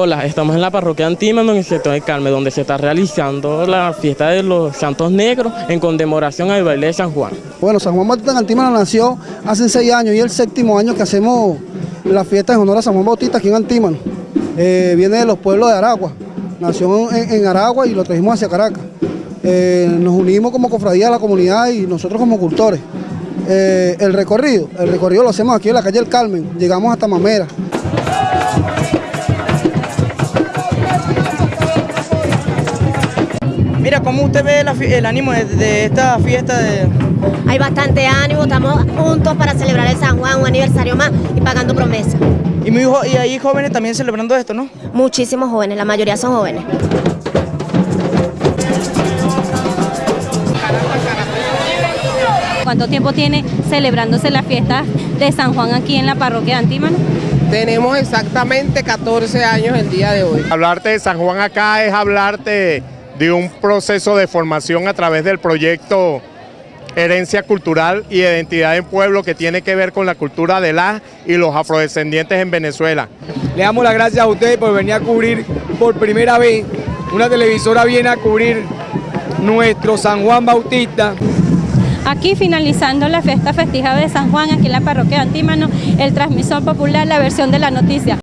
Hola, estamos en la parroquia Antímano, en el sector del Carmen, donde se está realizando la fiesta de los Santos Negros en conmemoración al baile de San Juan. Bueno, San Juan Bautista Antímano nació hace seis años y es el séptimo año que hacemos la fiesta en honor a San Juan Bautista aquí en Antímano. Eh, viene de los pueblos de Aragua, nació en, Aragua y lo trajimos hacia Caracas. Eh, nos unimos como cofradía de la comunidad y nosotros como cultores. Eh, el recorrido, el recorrido lo hacemos aquí en la calle El Carmen, llegamos hasta Mamera. Mira, ¿cómo usted ve la el ánimo de, de esta fiesta de... Hay bastante ánimo, estamos juntos para celebrar el San Juan, un aniversario más y pagando promesas. Y, muy y hay jóvenes también celebrando esto, ¿no? Muchísimos jóvenes, la mayoría son jóvenes. ¿Cuánto tiempo tiene celebrándose la fiesta de San Juan aquí en la parroquia de Antímano? Tenemos exactamente 14 años el día de hoy. Hablarte de San Juan acá es hablarte de un proceso de formación a través del proyecto Herencia Cultural y Identidad en Pueblo que tiene que ver con la cultura de la y los afrodescendientes en Venezuela. Le damos las gracias a ustedes por venir a cubrir por primera vez. Una televisora viene a cubrir nuestro San Juan Bautista. Aquí finalizando la fiesta festija de San Juan aquí en la parroquia de Antímano, el transmisor popular, la versión de la noticia.